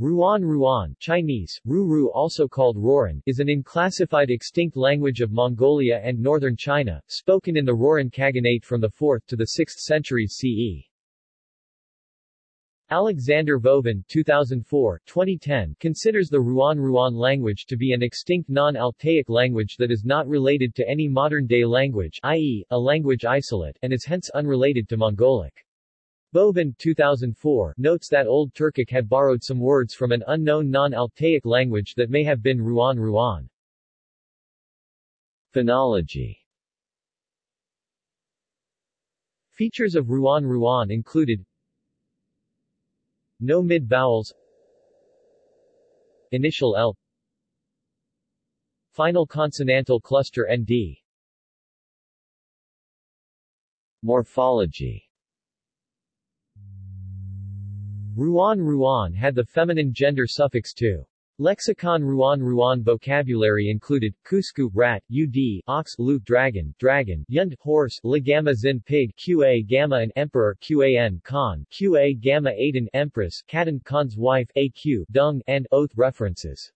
Ruan Ruan Chinese, Ru also called Rouran, is an unclassified extinct language of Mongolia and northern China, spoken in the Rouran Khaganate from the 4th to the 6th centuries CE. Alexander Vovin 2004, 2010, considers the Ruan Ruan language to be an extinct non-Altaic language that is not related to any modern-day language i.e., a language isolate, and is hence unrelated to Mongolic. Vovin 2004 notes that Old Turkic had borrowed some words from an unknown non-Altaic language that may have been Ruan Ruan. Phonology Features of Ruan Ruan included No mid-vowels Initial L Final consonantal cluster ND Morphology Ruan Ruan had the feminine gender suffix to. Lexicon Ruan Ruan vocabulary included, Kusku, rat, ud, ox, lu, dragon, dragon, yund, horse, la gamma zin pig, qa gamma and emperor, qan khan, qa gamma aiden empress, katan khan's wife, aq, dung, and oath references.